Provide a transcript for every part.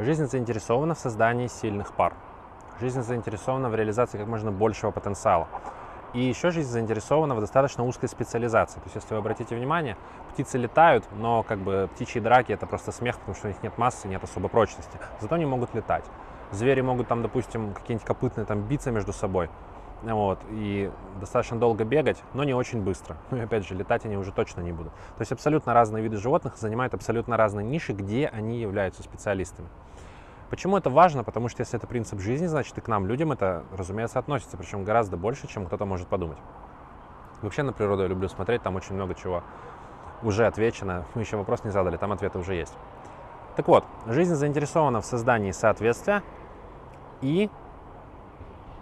Жизнь заинтересована в создании сильных пар. Жизнь заинтересована в реализации как можно большего потенциала. И еще жизнь заинтересована в достаточно узкой специализации. То есть, если вы обратите внимание, птицы летают, но как бы птичьи драки это просто смех, потому что у них нет массы, нет особой прочности. Зато они могут летать. Звери могут там, допустим, какие-нибудь копытные там биться между собой. Вот, и достаточно долго бегать, но не очень быстро. Ну и опять же, летать они уже точно не будут. То есть абсолютно разные виды животных занимают абсолютно разные ниши, где они являются специалистами. Почему это важно? Потому что если это принцип жизни, значит и к нам, людям, это, разумеется, относится, причем гораздо больше, чем кто-то может подумать. Вообще на природу я люблю смотреть, там очень много чего уже отвечено. Мы еще вопрос не задали, там ответы уже есть. Так вот, жизнь заинтересована в создании соответствия, и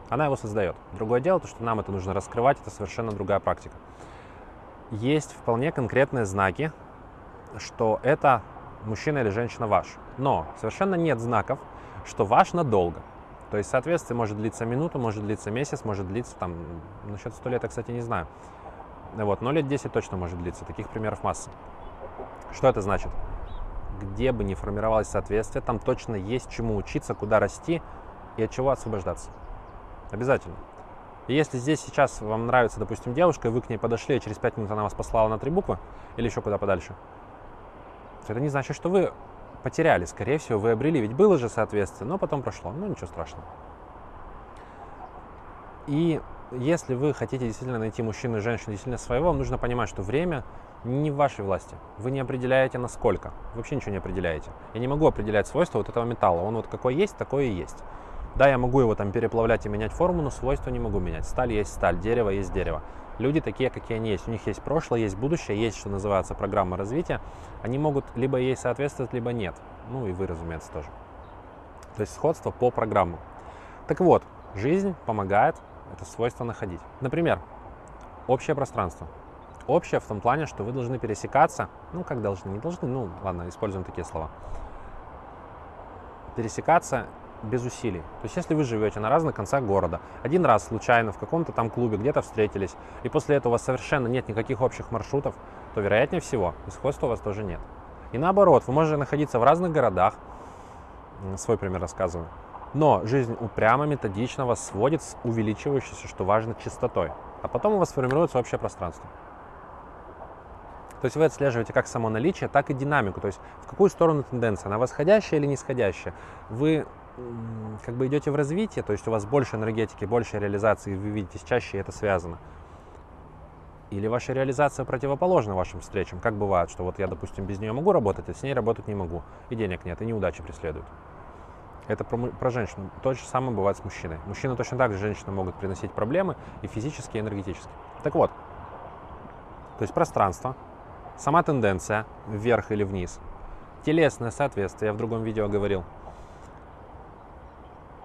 она его создает. Другое дело, то, что нам это нужно раскрывать, это совершенно другая практика. Есть вполне конкретные знаки, что это мужчина или женщина ваш. Но совершенно нет знаков, что ваш надолго. То есть соответствие может длиться минуту, может длиться месяц, может длиться там, насчет сто лет я, кстати, не знаю. Вот, но лет 10 точно может длиться, таких примеров масса. Что это значит? Где бы ни формировалось соответствие, там точно есть чему учиться, куда расти и от чего освобождаться. Обязательно. И если здесь сейчас вам нравится, допустим, девушка, и вы к ней подошли, и через 5 минут она вас послала на три буквы, или еще куда подальше, это не значит, что вы потеряли. Скорее всего, вы обрели, ведь было же соответствие, но потом прошло. Ну, ничего страшного. И если вы хотите действительно найти мужчину и женщину действительно своего, вам нужно понимать, что время не в вашей власти. Вы не определяете насколько. Вообще ничего не определяете. Я не могу определять свойства вот этого металла. Он вот какой есть, такой и есть. Да, я могу его там переплавлять и менять форму, но свойства не могу менять. Сталь есть сталь, дерево есть дерево. Люди такие, какие они есть. У них есть прошлое, есть будущее, есть, что называется, программа развития. Они могут либо ей соответствовать, либо нет. Ну и вы, разумеется, тоже. То есть сходство по программам. Так вот, жизнь помогает это свойство находить. Например, общее пространство. Общее в том плане, что вы должны пересекаться, ну как должны, не должны, ну ладно, используем такие слова. Пересекаться без усилий. То есть если вы живете на разных концах города, один раз случайно в каком-то там клубе где-то встретились, и после этого у вас совершенно нет никаких общих маршрутов, то вероятнее всего и сходства у вас тоже нет. И наоборот, вы можете находиться в разных городах, свой пример рассказываю, но жизнь упрямо, методично вас сводит с увеличивающейся, что важно, частотой. А потом у вас формируется общее пространство. То есть вы отслеживаете как само наличие, так и динамику. То есть в какую сторону тенденция, она восходящая или нисходящая. Вы как бы идете в развитие, то есть у вас больше энергетики, больше реализации, вы видите чаще это связано. Или ваша реализация противоположна вашим встречам. Как бывает, что вот я, допустим, без нее могу работать, а с ней работать не могу. И денег нет, и неудачи преследуют. Это про, про женщину. То же самое бывает с мужчиной. Мужчины точно так же женщины могут приносить проблемы и физически, и энергетически. Так вот, то есть пространство, сама тенденция вверх или вниз, телесное соответствие, я в другом видео говорил –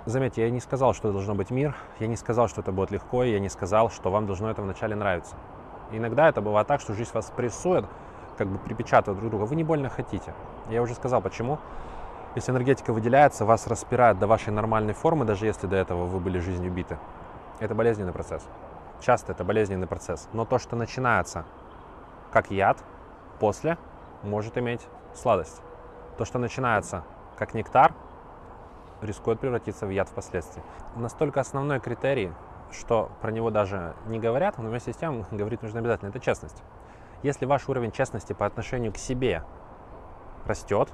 Заметьте, я не сказал, что должно быть мир, я не сказал, что это будет легко, я не сказал, что вам должно это вначале нравиться. иногда это бывает так, что жизнь вас прессует, как бы припечатывает друг друга, вы не больно хотите. Я уже сказал, почему. Если энергетика выделяется, вас распирает до вашей нормальной формы, даже если до этого вы были жизнью биты. Это болезненный процесс. Часто это болезненный процесс. Но то, что начинается как яд, после может иметь сладость. То, что начинается как нектар, рискует превратиться в яд впоследствии. Настолько основной критерий, что про него даже не говорят, но вместе с тем говорить нужно обязательно, это честность. Если ваш уровень честности по отношению к себе растет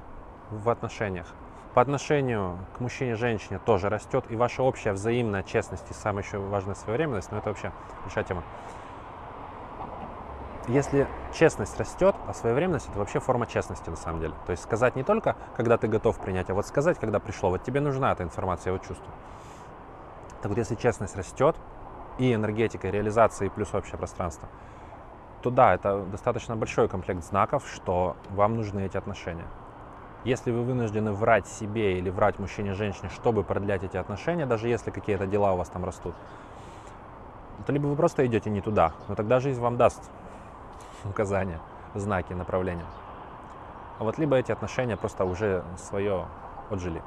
в отношениях, по отношению к мужчине и женщине тоже растет, и ваша общая взаимная честность и самая еще важная своевременность, но ну, это вообще большая тема, если честность растет, а своевременность это вообще форма честности на самом деле. То есть сказать не только, когда ты готов принять, а вот сказать, когда пришло. Вот тебе нужна эта информация, я вот чувствую. Так вот, если честность растет, и энергетика, и реализация, и плюс общее пространство, то да, это достаточно большой комплект знаков, что вам нужны эти отношения. Если вы вынуждены врать себе или врать мужчине, женщине, чтобы продлять эти отношения, даже если какие-то дела у вас там растут, то либо вы просто идете не туда, но тогда жизнь вам даст указания, знаки, направления. А вот либо эти отношения просто уже свое отжили.